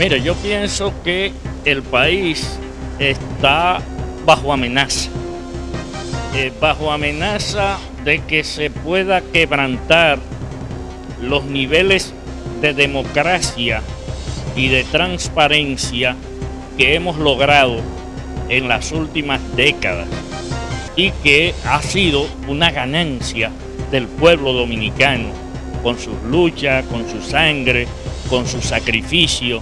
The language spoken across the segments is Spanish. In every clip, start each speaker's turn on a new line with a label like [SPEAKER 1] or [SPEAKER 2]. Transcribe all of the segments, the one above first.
[SPEAKER 1] Mire, yo pienso que el país está bajo amenaza. Eh, bajo amenaza de que se pueda quebrantar los niveles de democracia y de transparencia que hemos logrado en las últimas décadas y que ha sido una ganancia del pueblo dominicano con sus luchas, con su sangre, con su sacrificio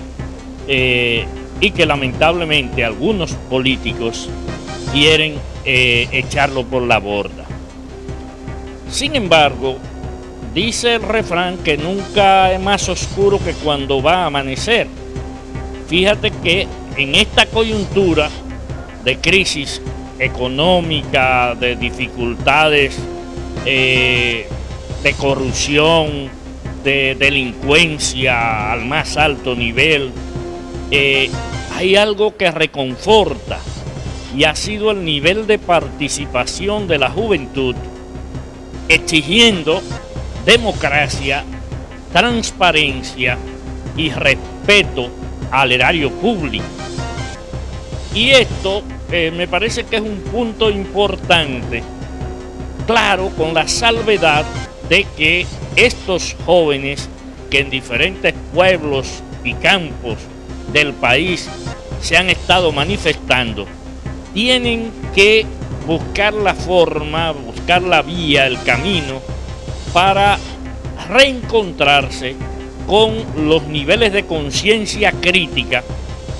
[SPEAKER 1] eh, y que lamentablemente algunos políticos quieren eh, echarlo por la borda. Sin embargo, dice el refrán que nunca es más oscuro que cuando va a amanecer. Fíjate que en esta coyuntura de crisis económica, de dificultades eh, de corrupción, de delincuencia al más alto nivel, eh, hay algo que reconforta y ha sido el nivel de participación de la juventud exigiendo democracia, transparencia y respeto al erario público. Y esto eh, me parece que es un punto importante, claro, con la salvedad de que estos jóvenes que en diferentes pueblos y campos del país se han estado manifestando, tienen que buscar la forma, buscar la vía, el camino para reencontrarse con los niveles de conciencia crítica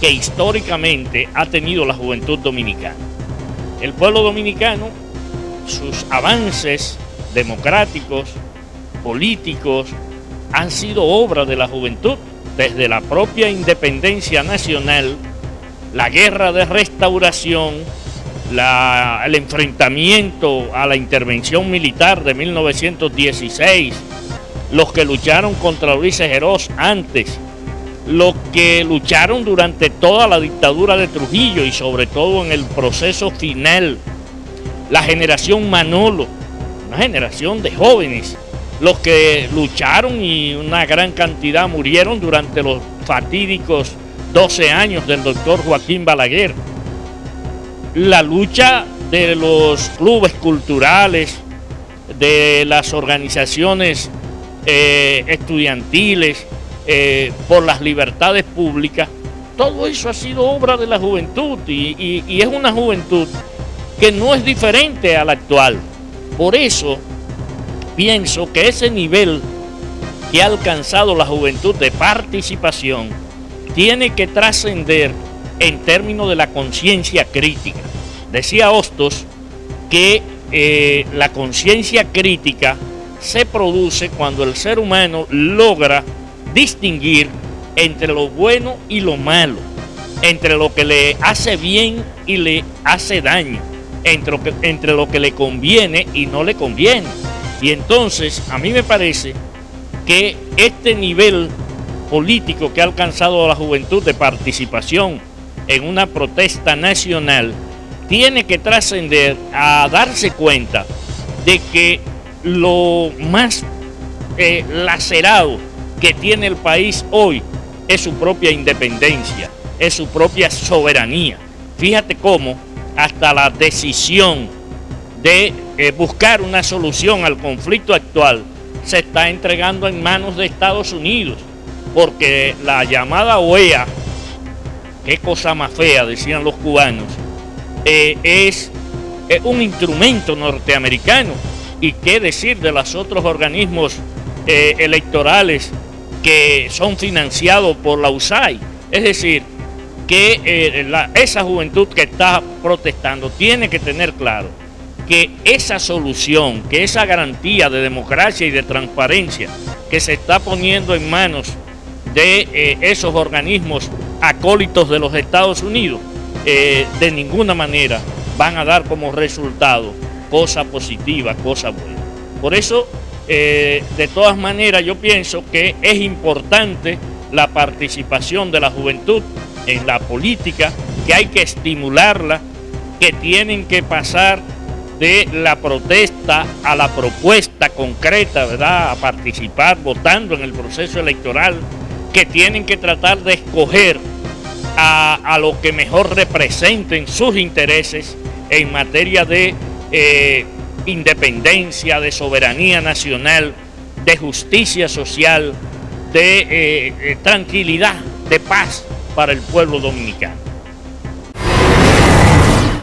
[SPEAKER 1] que históricamente ha tenido la juventud dominicana. El pueblo dominicano, sus avances democráticos, políticos, han sido obra de la juventud, desde la propia independencia nacional, la guerra de restauración, el enfrentamiento a la intervención militar de 1916, los que lucharon contra Luis Ejerós antes, los que lucharon durante toda la dictadura de Trujillo y sobre todo en el proceso final, la generación Manolo, una generación de jóvenes, los que lucharon y una gran cantidad murieron durante los fatídicos 12 años del doctor Joaquín Balaguer la lucha de los clubes culturales, de las organizaciones eh, estudiantiles, eh, por las libertades públicas, todo eso ha sido obra de la juventud y, y es una juventud que no es diferente a la actual. Por eso pienso que ese nivel que ha alcanzado la juventud de participación tiene que trascender en términos de la conciencia crítica. Decía Hostos que eh, la conciencia crítica se produce cuando el ser humano logra distinguir entre lo bueno y lo malo, entre lo que le hace bien y le hace daño, entre lo que, entre lo que le conviene y no le conviene. Y entonces a mí me parece que este nivel político que ha alcanzado la juventud de participación en una protesta nacional tiene que trascender a darse cuenta de que lo más eh, lacerado que tiene el país hoy es su propia independencia, es su propia soberanía. Fíjate cómo hasta la decisión de eh, buscar una solución al conflicto actual se está entregando en manos de Estados Unidos, porque la llamada OEA qué cosa más fea, decían los cubanos, eh, es, un instrumento norteamericano. Y qué decir de los otros organismos eh, electorales que son financiados por la USAID. Es decir, que esa juventud que está protestando tiene que tener claro que esa solución, que esa garantía de democracia y de transparencia que se está poniendo en manos de esos organismos acólitos de los Estados Unidos, eh, de ninguna manera van a dar como resultado cosa positiva, cosa buena. Por eso, eh, de todas maneras, yo pienso que es importante la participación de la juventud en la política, que hay que estimularla, que tienen que pasar de la protesta a la propuesta concreta, ¿verdad? A participar votando en el proceso electoral, que tienen que tratar de escoger a, lo que mejor representen sus intereses en materia de eh, independencia, de soberanía nacional, de justicia social, de eh, eh, tranquilidad, de paz para el pueblo dominicano.